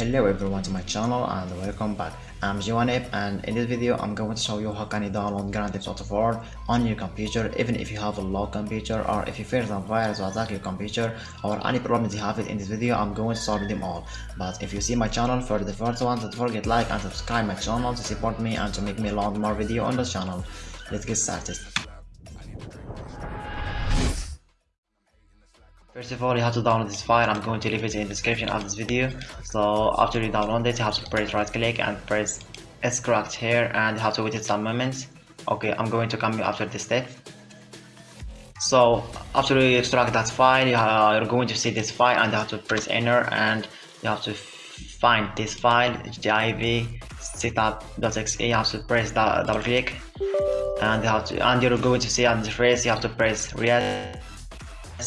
Hello everyone to my channel and welcome back. I'm Jiwanip and in this video I'm going to show you how can you download Grand Theft Auto 4 on your computer even if you have a low computer or if you fear some virus to attack your computer or any problems you have it in this video I'm going to solve them all. But if you see my channel for the first one don't forget like and subscribe my channel to support me and to make me load more video on the channel. Let's get started. First of all, you have to download this file. I'm going to leave it in the description of this video. So after you download it, you have to press right click and press extract here and you have to wait some moments. Okay, I'm going to come after this step. So after you extract that file, you are going to see this file and you have to press enter and you have to find this file div setup.exe. You have to press double click and you have to and you're going to see on the phrase you have to press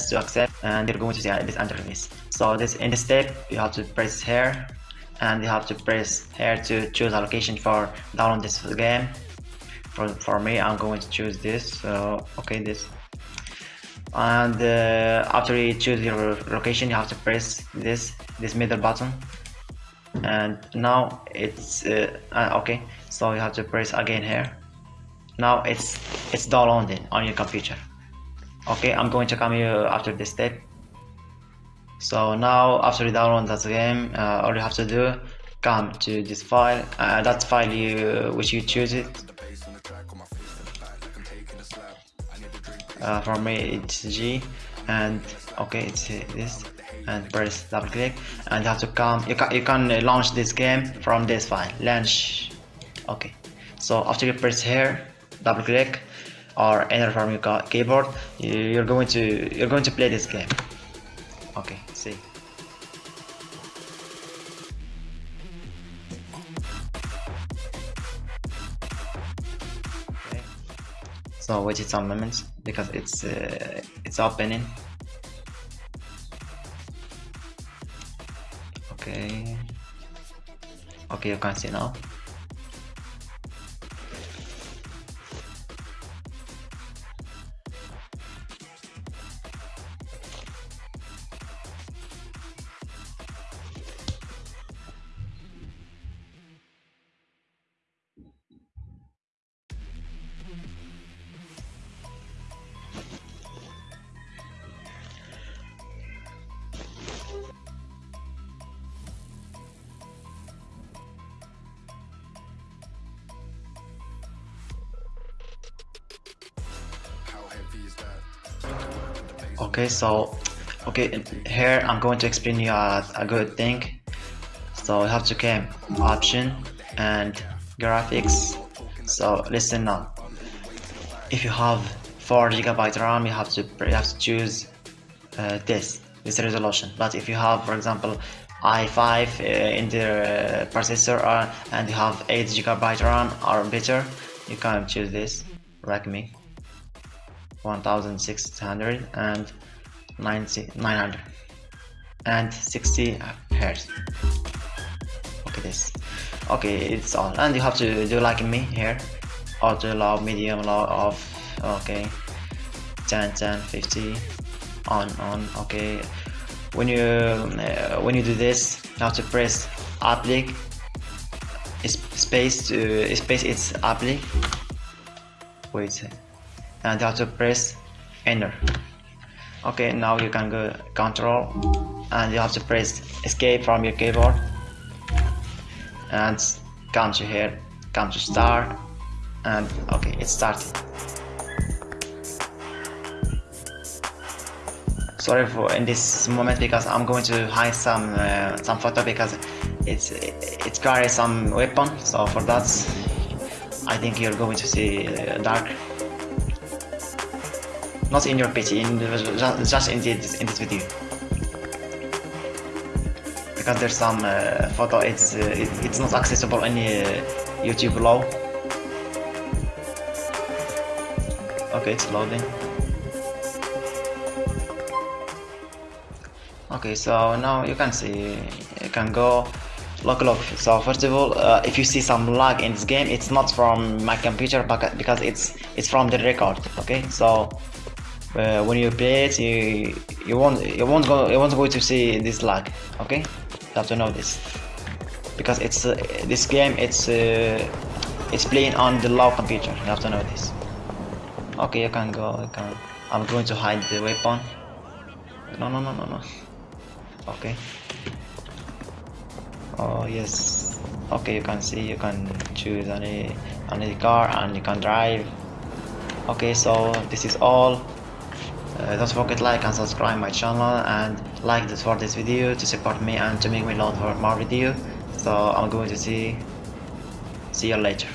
to accept and you're going to see this interface. So this in this step you have to press here and you have to press here to choose a location for download this game. For, for me I'm going to choose this. So okay this. And uh, after you choose your location you have to press this this middle button. And now it's uh, uh, okay. So you have to press again here. Now it's it's downloading on your computer okay i'm going to come here after this step. So now after you download that game uh, all you have to do come to this file uh, that file you which you choose it. Uh, for me it's G and okay it's this and press double click and you have to come you can, you can launch this game from this file. Launch. Okay. So after you press here double click or enter from your keyboard you're going to you're going to play this game. Okay see. Okay. so wait some moments because it's uh, it's opening. Okay. Okay you can see now okay so okay here I'm going to explain you a, a good thing. So you have to come option and graphics. So listen now. If you have 4 gigabyte RAM you have to you have to choose uh, this this resolution. But if you have for example i5 uh, in the uh, processor uh, and you have 8 gigabyte RAM or better you can choose this like me 1600 and 90, 900 and 60 hertz okay this. Okay it's all and you have to do like me here? Auto low medium low off? Okay. 10 10 50 on on. Okay. When you uh, when you do this you have to press apply space to space it's apply wait and to press enter. Okay now you can go control. And you have to press escape from your keyboard. And come to here come to start and okay it started sorry for in this moment because I'm going to hide some uh, some photo because it's it, it carries some weapon. So for that I think you're going to see uh, dark not in your PC, in just in this, in this video. Because there's some uh, photo, it's uh, it, it's not accessible in uh, YouTube law. Okay, it's loading. Okay, so now you can see, you can go look look so first of all uh, if you see some lag in this game it's not from my computer because it's it's from the record okay so uh, when you play it you you won't you won't go you won't go to see this lag okay? You have to know this. Because it's uh, this game it's uh, it's playing on the low computer. You have to know this. Okay you can go you can I'm going to hide the weapon. No no no no no. Okay. Oh yes. Okay you can see you can choose any any car and you can drive. Okay so this is all uh, don't forget like and subscribe my channel and like this for this video to support me and to make me load for more video. So i'm going to see see you later